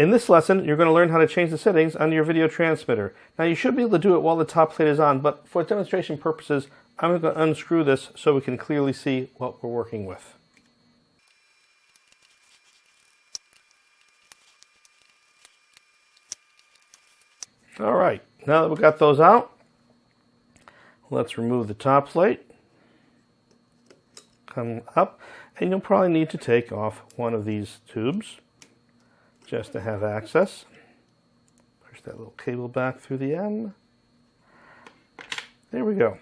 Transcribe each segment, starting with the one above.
In this lesson, you're going to learn how to change the settings on your video transmitter. Now you should be able to do it while the top plate is on, but for demonstration purposes, I'm going to unscrew this so we can clearly see what we're working with. All right, now that we've got those out, let's remove the top plate. Come up, and you'll probably need to take off one of these tubes just to have access. Push that little cable back through the end. There we go.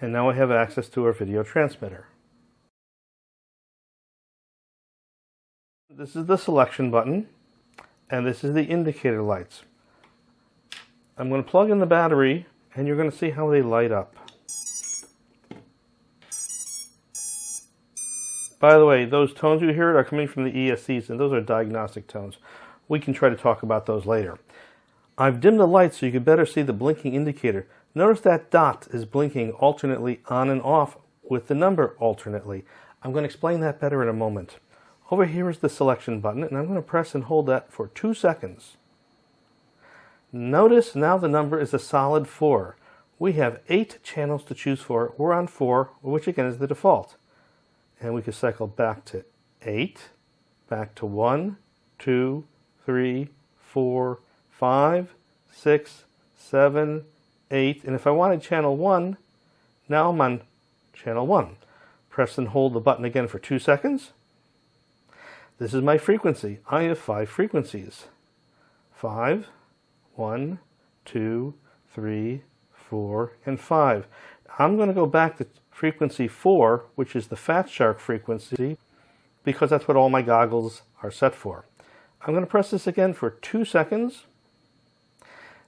And now we have access to our video transmitter. This is the selection button, and this is the indicator lights. I'm going to plug in the battery, and you're going to see how they light up. By the way, those tones you hear are coming from the ESCs, and those are diagnostic tones. We can try to talk about those later. I've dimmed the light so you can better see the blinking indicator. Notice that dot is blinking alternately on and off with the number alternately. I'm going to explain that better in a moment. Over here is the selection button, and I'm going to press and hold that for two seconds. Notice now the number is a solid 4. We have 8 channels to choose for. We're on 4, which again is the default. And we can cycle back to 8, back to 1, 2, 3, 4, 5, 6, 7, 8. And if I wanted channel 1, now I'm on channel 1. Press and hold the button again for 2 seconds. This is my frequency. I have 5 frequencies. 5, one, two, three, four, and five. I'm going to go back to frequency four, which is the Fat Shark frequency, because that's what all my goggles are set for. I'm going to press this again for two seconds.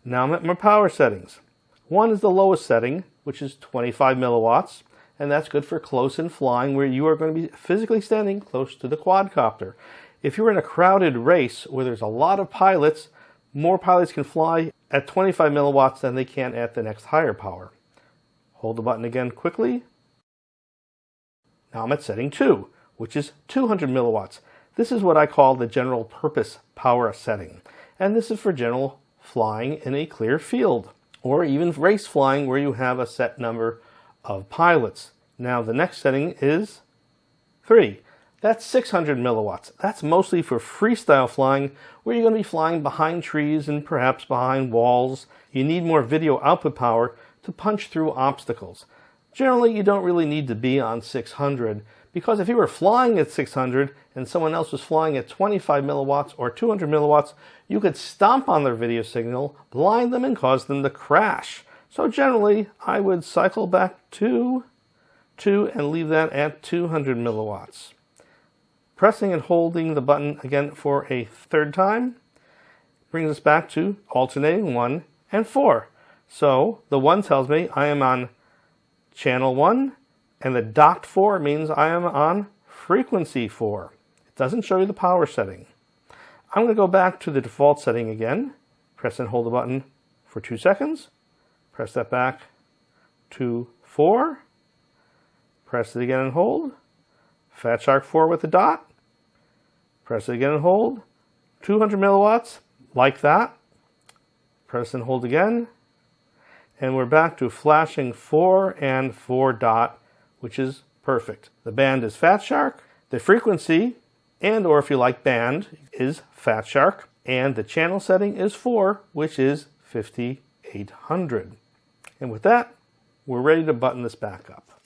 Now I'm at my power settings. One is the lowest setting, which is 25 milliwatts, and that's good for close in flying where you are going to be physically standing close to the quadcopter. If you're in a crowded race where there's a lot of pilots, more pilots can fly at 25 milliwatts than they can at the next higher power. Hold the button again quickly. Now I'm at setting 2, which is 200 milliwatts. This is what I call the general purpose power setting. And this is for general flying in a clear field, or even race flying where you have a set number of pilots. Now the next setting is 3. That's 600 milliwatts. That's mostly for freestyle flying, where you're going to be flying behind trees and perhaps behind walls. You need more video output power to punch through obstacles. Generally, you don't really need to be on 600, because if you were flying at 600 and someone else was flying at 25 milliwatts or 200 milliwatts, you could stomp on their video signal, blind them, and cause them to crash. So generally, I would cycle back to 2 and leave that at 200 milliwatts. Pressing and holding the button again for a third time brings us back to alternating 1 and 4. So the 1 tells me I am on channel 1 and the dot 4 means I am on frequency 4. It doesn't show you the power setting. I'm going to go back to the default setting again. Press and hold the button for 2 seconds. Press that back to 4. Press it again and hold. Fat Shark 4 with the dot. Press it again and hold. 200 milliwatts, like that. Press and hold again. And we're back to flashing 4 and 4 dot, which is perfect. The band is Fat Shark. The frequency, and or if you like band, is Fat Shark. And the channel setting is 4, which is 5800. And with that, we're ready to button this back up.